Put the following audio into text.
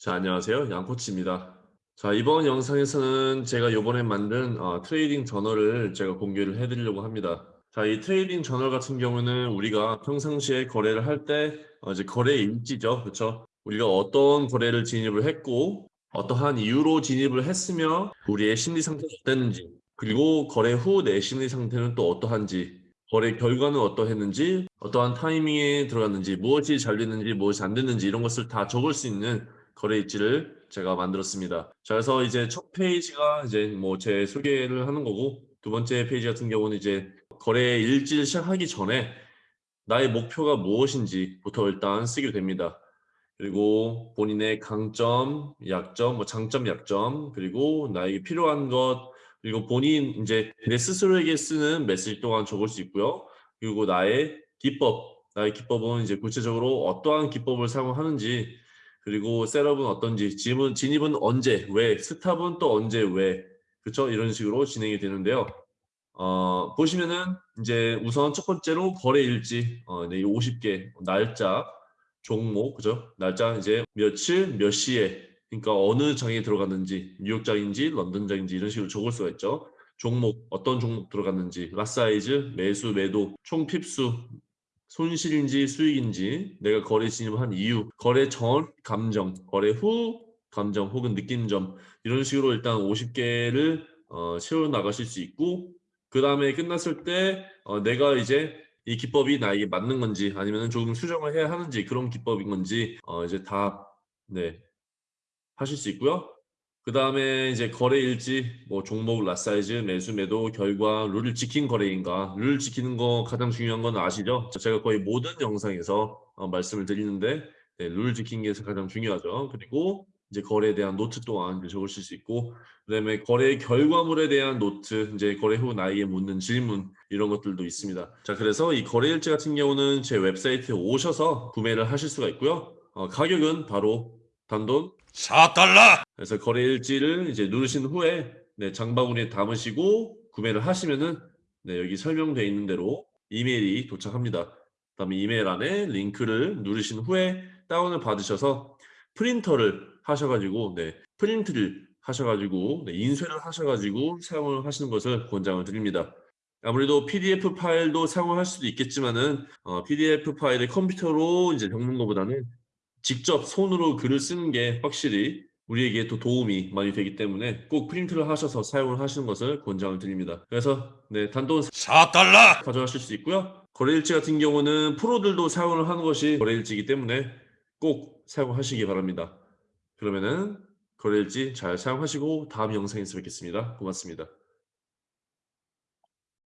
자, 안녕하세요. 양코치입니다. 자, 이번 영상에서는 제가 요번에 만든 어, trading journal을 제가 공개를 해드리려고 합니다. 자, 이 trading journal 같은 경우는 우리가 평상시에 거래를 할때 어, 이제 거래 일지죠. 그렇죠? 우리가 어떤 거래를 진입을 했고 어떠한 이유로 진입을 했으며 우리의 심리 상태가 어땠는지 그리고 거래 후 내 심리 상태는 또 어떠한지 거래 결과는 어떠했는지 어떠한 타이밍에 들어갔는지 무엇이 잘 됐는지 무엇이 안 됐는지 이런 것을 다 적을 수 있는 거래 일지를 제가 만들었습니다. 자, 그래서 이제 첫 페이지가 이제 뭐 제 소개를 하는 거고 두 번째 페이지 같은 경우는 이제 거래 일지를 시작하기 전에 나의 목표가 무엇인지부터 일단 쓰게 됩니다. 그리고 본인의 강점, 약점, 뭐 장점, 약점, 그리고 나에게 필요한 것, 그리고 본인 이제 내 스스로에게 쓰는 메시지 또한 적을 수 있고요. 그리고 나의 기법, 나의 기법은 이제 구체적으로 어떠한 기법을 사용하는지, 그리고 setup은 어떤지, 진입은, 진입은 언제, 왜, stop은 또 언제, 왜, 그쵸? 이런 식으로 진행이 되는데요. 어, 보시면은 이제 우선 첫 번째로 거래 일지, 어, 네, 50개, 날짜, 종목, 그죠? 날짜 이제 며칠, 몇 시에, 그러니까 어느 장에 들어갔는지, 뉴욕장인지, 런던장인지 이런 식으로 적을 수가 있죠. 종목, 어떤 종목 들어갔는지, lot size, 매수, 매도, 총 pip수, 손실인지 수익인지, 내가 거래 진입한 이유, 거래 전 감정, 거래 후 감정 혹은 느낀점 이런 식으로 일단 50개를 어, 채워 나가실 수 있고 그 다음에 끝났을 때 어, 내가 이제 이 기법이 나에게 맞는 건지 아니면 조금 수정을 해야 하는지 그런 기법인 건지 어, 이제 다 네, 하실 수 있고요. 그 다음에 이제 거래 일지, 뭐 종목, lot size, 매수, 매도, 결과, 룰을 지킨 거래인가 룰을 지키는 거 가장 중요한 건 아시죠? 제가 거의 모든 영상에서 어, 말씀을 드리는데 네, 룰 지킨 게 가장 중요하죠. 그리고 이제 거래에 대한 노트 또한 적으실 수 있고 그다음에 거래 결과물에 대한 노트 이제 거래 후 나에게 묻는 질문 이런 것들도 있습니다 자 그래서 이 거래 일지 같은 경우는 제 웹사이트에 오셔서 구매를 하실 수가 있고요 어, 가격은 바로 단돈 4달러! 그래서 거래 일지를 이제 누르신 후에 네, 장바구니에 담으시고 구매를 하시면은 네, 여기 설명되어 있는 대로 이메일이 도착합니다 그다음에 이메일 안에 링크를 누르신 후에 다운을 받으셔서 프린터를 하셔가지고 네, 프린트를 하셔가지고 네, 인쇄를 하셔가지고 사용을 하시는 것을 권장을 드립니다. 아무래도 PDF 파일도 사용할 수도 있겠지만은 어, PDF 파일을 컴퓨터로 이제 적는 것보다는 직접 손으로 글을 쓰는 게 확실히 우리에게 또 도움이 많이 되기 때문에 꼭 프린트를 하셔서 사용을 하시는 것을 권장을 드립니다. 그래서 네, 단돈 4달러! 가져가실 수 있고요. 거래일지 같은 경우는 프로들도 사용을 하는 것이 거래일지이기 때문에 꼭 사용하시기 바랍니다. 그러면은 거래일지 잘 사용하시고 다음 영상에서 뵙겠습니다. 고맙습니다.